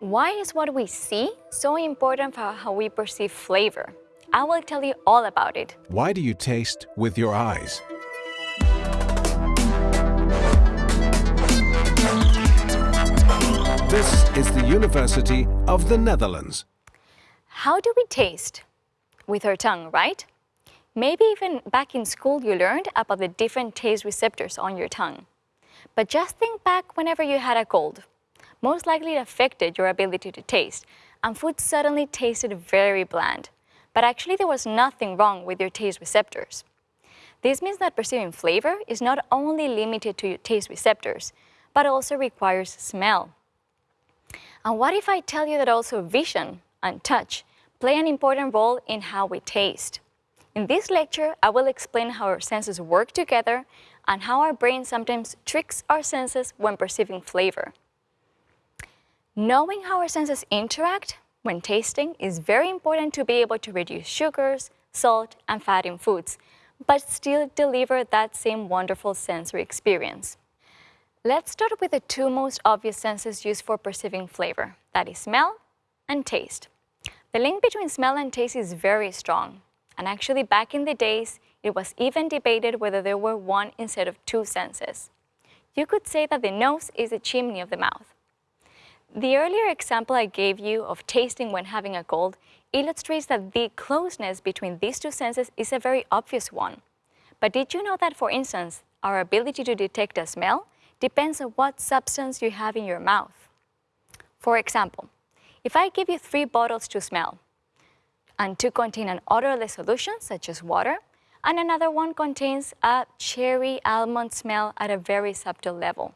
Why is what we see so important for how we perceive flavor? I will tell you all about it. Why do you taste with your eyes? This is the University of the Netherlands. How do we taste? With our tongue, right? Maybe even back in school you learned about the different taste receptors on your tongue. But just think back whenever you had a cold. Most likely it affected your ability to taste, and food suddenly tasted very bland. But actually there was nothing wrong with your taste receptors. This means that perceiving flavor is not only limited to your taste receptors, but also requires smell. And what if I tell you that also vision and touch play an important role in how we taste? In this lecture, I will explain how our senses work together and how our brain sometimes tricks our senses when perceiving flavor. Knowing how our senses interact when tasting is very important to be able to reduce sugars, salt, and fat in foods, but still deliver that same wonderful sensory experience. Let's start with the two most obvious senses used for perceiving flavor, that is smell and taste. The link between smell and taste is very strong, and actually back in the days, it was even debated whether there were one instead of two senses. You could say that the nose is the chimney of the mouth. The earlier example I gave you of tasting when having a cold illustrates that the closeness between these two senses is a very obvious one. But did you know that, for instance, our ability to detect a smell depends on what substance you have in your mouth? For example, if I give you three bottles to smell, and two contain an odorless solution, such as water, and another one contains a cherry almond smell at a very subtle level.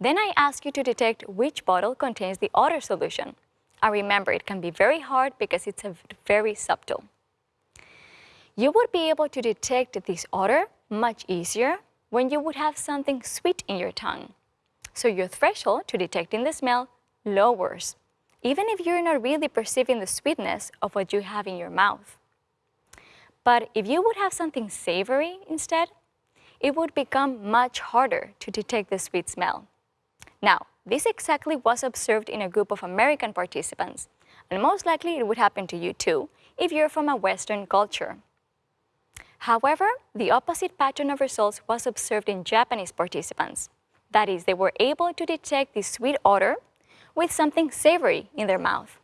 Then I ask you to detect which bottle contains the odor solution. And remember, it can be very hard because it's a very subtle. You would be able to detect this odor much easier when you would have something sweet in your tongue. So your threshold to detecting the smell lowers even if you're not really perceiving the sweetness of what you have in your mouth. But if you would have something savory instead, it would become much harder to detect the sweet smell. Now, this exactly was observed in a group of American participants, and most likely it would happen to you too if you're from a Western culture. However, the opposite pattern of results was observed in Japanese participants. That is, they were able to detect the sweet odor with something savory in their mouth.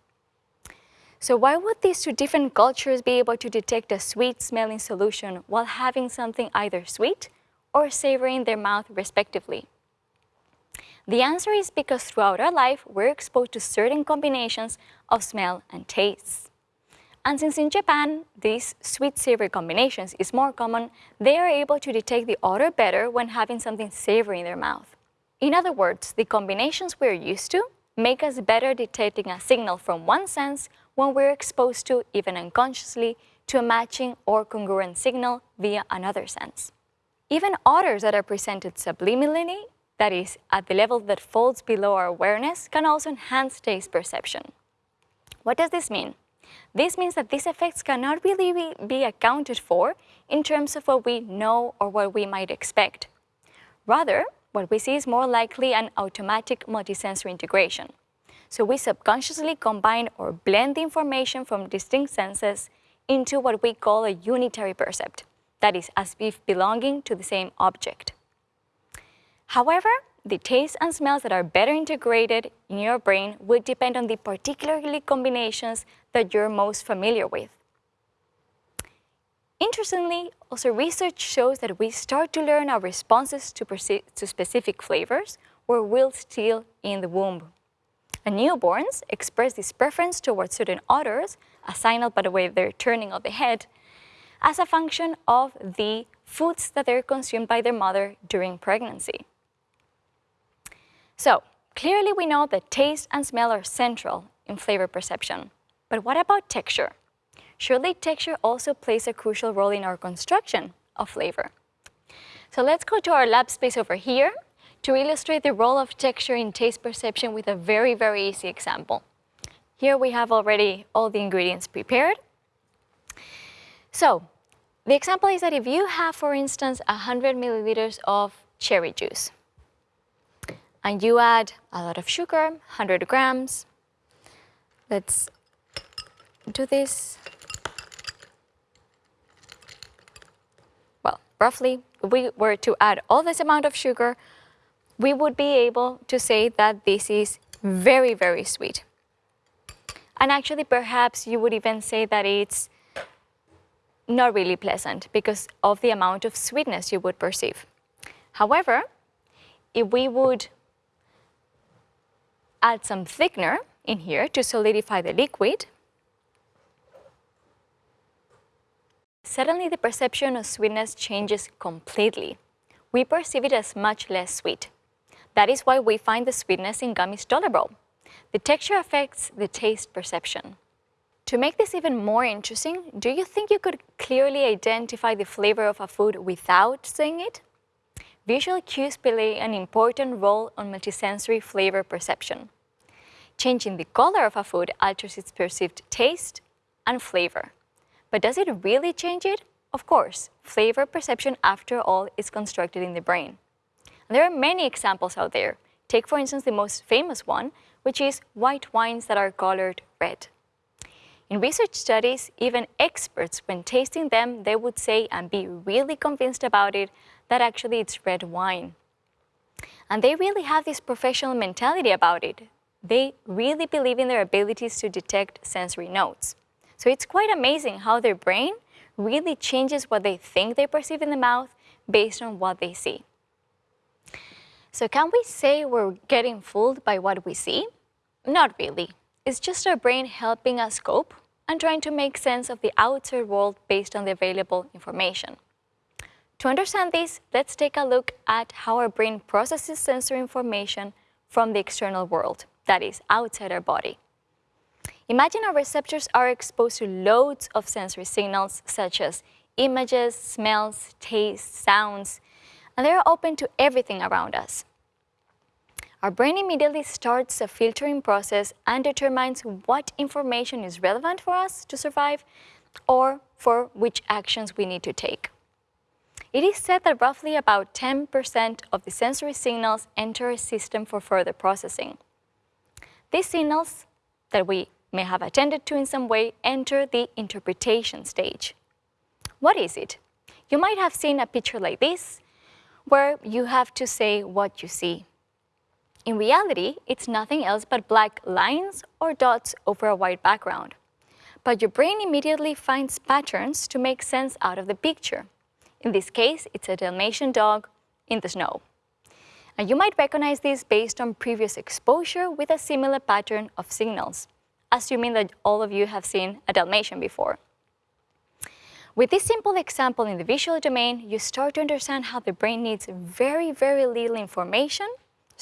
So why would these two different cultures be able to detect a sweet smelling solution while having something either sweet or savory in their mouth respectively? The answer is because throughout our life, we're exposed to certain combinations of smell and tastes. And since in Japan, these sweet-savory combinations is more common, they are able to detect the odor better when having something savory in their mouth. In other words, the combinations we're used to make us better detecting a signal from one sense when we're exposed to, even unconsciously, to a matching or congruent signal via another sense. Even odors that are presented subliminally, that is, at the level that falls below our awareness, can also enhance taste perception. What does this mean? This means that these effects cannot really be accounted for in terms of what we know or what we might expect. Rather, what we see is more likely an automatic multisensory integration. So we subconsciously combine or blend the information from distinct senses into what we call a unitary percept, that is, as if belonging to the same object. However, the tastes and smells that are better integrated in your brain will depend on the particularly combinations that you're most familiar with. Interestingly, also research shows that we start to learn our responses to, to specific flavors or will still in the womb. And newborns express this preference towards certain odors, a signal by the way they're turning of the head, as a function of the foods that they're consumed by their mother during pregnancy. So, clearly we know that taste and smell are central in flavor perception. But what about texture? surely texture also plays a crucial role in our construction of flavor. So let's go to our lab space over here to illustrate the role of texture in taste perception with a very, very easy example. Here we have already all the ingredients prepared. So the example is that if you have, for instance, 100 milliliters of cherry juice, and you add a lot of sugar, 100 grams. Let's do this. Well, roughly, if we were to add all this amount of sugar, we would be able to say that this is very, very sweet. And actually, perhaps you would even say that it's not really pleasant because of the amount of sweetness you would perceive. However, if we would add some thickener in here to solidify the liquid, suddenly the perception of sweetness changes completely. We perceive it as much less sweet. That is why we find the sweetness in gummies tolerable. The texture affects the taste perception. To make this even more interesting, do you think you could clearly identify the flavor of a food without seeing it? Visual cues play an important role on multisensory flavor perception. Changing the color of a food alters its perceived taste and flavor. But does it really change it? Of course, flavor perception, after all, is constructed in the brain. And there are many examples out there. Take, for instance, the most famous one, which is white wines that are colored red. In research studies, even experts, when tasting them, they would say and be really convinced about it that actually it's red wine. And they really have this professional mentality about it. They really believe in their abilities to detect sensory notes. So it's quite amazing how their brain really changes what they think they perceive in the mouth based on what they see. So can we say we're getting fooled by what we see? Not really. It's just our brain helping us cope and trying to make sense of the outside world based on the available information. To understand this, let's take a look at how our brain processes sensory information from the external world, that is, outside our body. Imagine our receptors are exposed to loads of sensory signals such as images, smells, tastes, sounds, and they're open to everything around us. Our brain immediately starts a filtering process and determines what information is relevant for us to survive or for which actions we need to take. It is said that roughly about 10% of the sensory signals enter a system for further processing. These signals that we may have attended to in some way enter the interpretation stage. What is it? You might have seen a picture like this, where you have to say what you see. In reality, it's nothing else but black lines or dots over a white background. But your brain immediately finds patterns to make sense out of the picture. In this case, it's a Dalmatian dog in the snow. And you might recognize this based on previous exposure with a similar pattern of signals, assuming that all of you have seen a Dalmatian before. With this simple example in the visual domain, you start to understand how the brain needs very, very little information,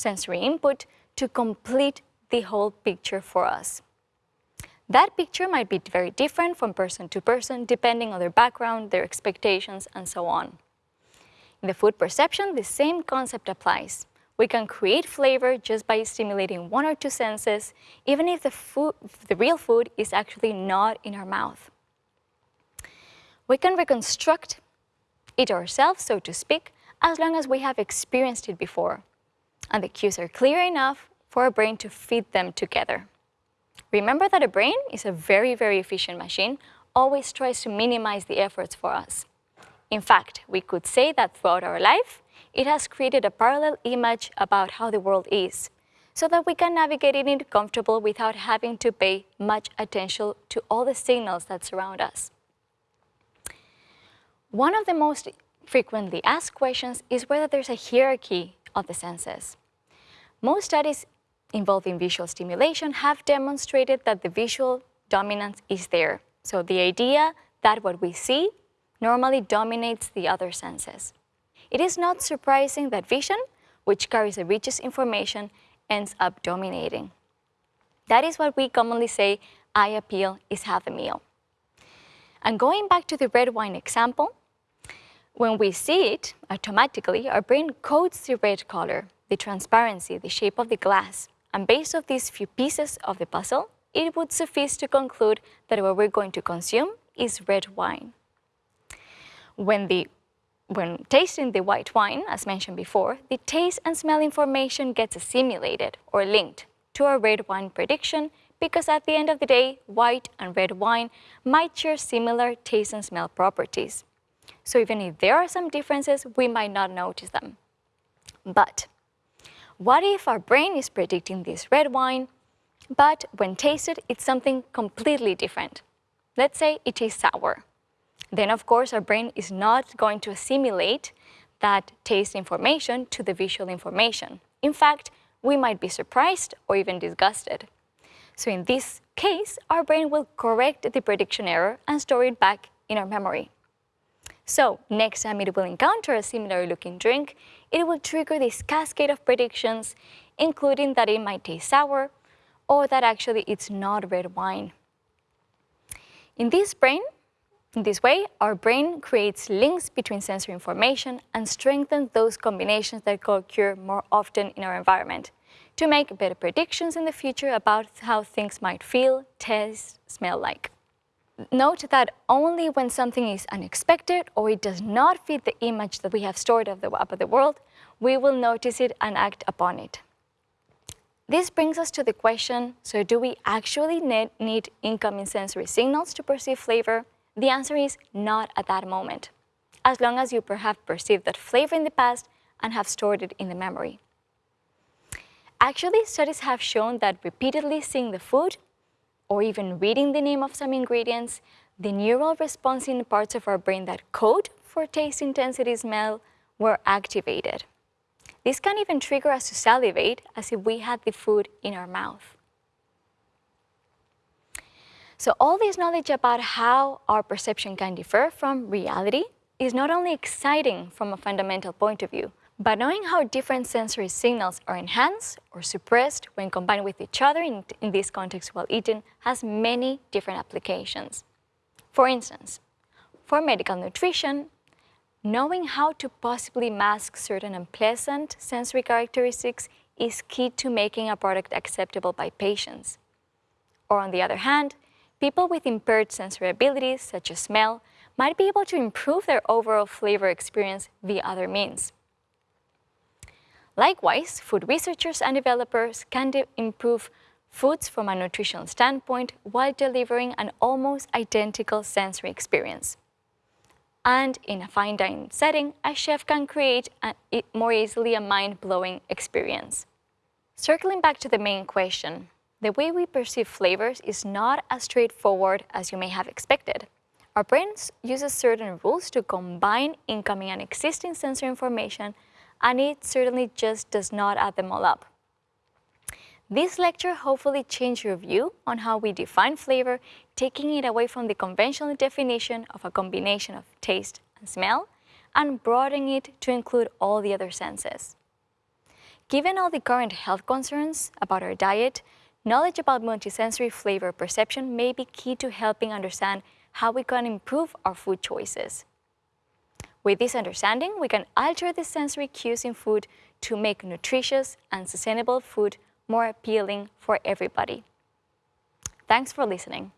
sensory input, to complete the whole picture for us. That picture might be very different from person to person, depending on their background, their expectations, and so on. In the food perception, the same concept applies. We can create flavor just by stimulating one or two senses, even if the, food, the real food is actually not in our mouth. We can reconstruct it ourselves, so to speak, as long as we have experienced it before, and the cues are clear enough for our brain to feed them together. Remember that a brain is a very, very efficient machine, always tries to minimize the efforts for us. In fact, we could say that throughout our life, it has created a parallel image about how the world is, so that we can navigate it in comfortable without having to pay much attention to all the signals that surround us. One of the most frequently asked questions is whether there's a hierarchy of the senses. Most studies involving visual stimulation have demonstrated that the visual dominance is there. So the idea that what we see normally dominates the other senses. It is not surprising that vision, which carries the richest information, ends up dominating. That is what we commonly say, eye appeal is half the meal. And going back to the red wine example, when we see it, automatically, our brain codes the red color, the transparency, the shape of the glass, and based on these few pieces of the puzzle, it would suffice to conclude that what we're going to consume is red wine. When the when tasting the white wine, as mentioned before, the taste and smell information gets assimilated or linked to a red wine prediction because at the end of the day, white and red wine might share similar taste and smell properties. So even if there are some differences, we might not notice them. But what if our brain is predicting this red wine, but when tasted, it's something completely different? Let's say it tastes sour then of course our brain is not going to assimilate that taste information to the visual information. In fact, we might be surprised or even disgusted. So in this case, our brain will correct the prediction error and store it back in our memory. So next time it will encounter a similar looking drink, it will trigger this cascade of predictions, including that it might taste sour or that actually it's not red wine. In this brain, in this way, our brain creates links between sensory information and strengthens those combinations that occur more often in our environment to make better predictions in the future about how things might feel, taste, smell like. Note that only when something is unexpected or it does not fit the image that we have stored of the, of the world, we will notice it and act upon it. This brings us to the question, so do we actually need incoming sensory signals to perceive flavor? The answer is not at that moment, as long as you have perceived that flavor in the past and have stored it in the memory. Actually, studies have shown that repeatedly seeing the food or even reading the name of some ingredients, the neural response in parts of our brain that code for taste intensity smell were activated. This can even trigger us to salivate as if we had the food in our mouth. So all this knowledge about how our perception can differ from reality is not only exciting from a fundamental point of view, but knowing how different sensory signals are enhanced or suppressed when combined with each other in, in this context while eating has many different applications. For instance, for medical nutrition, knowing how to possibly mask certain unpleasant sensory characteristics is key to making a product acceptable by patients. Or on the other hand, people with impaired sensory abilities, such as smell, might be able to improve their overall flavor experience via other means. Likewise, food researchers and developers can improve foods from a nutritional standpoint while delivering an almost identical sensory experience. And in a fine dining setting, a chef can create a, more easily a mind-blowing experience. Circling back to the main question, the way we perceive flavors is not as straightforward as you may have expected. Our brains uses certain rules to combine incoming and existing sensory information, and it certainly just does not add them all up. This lecture hopefully changed your view on how we define flavor, taking it away from the conventional definition of a combination of taste and smell, and broadening it to include all the other senses. Given all the current health concerns about our diet, Knowledge about multisensory flavor perception may be key to helping understand how we can improve our food choices. With this understanding, we can alter the sensory cues in food to make nutritious and sustainable food more appealing for everybody. Thanks for listening.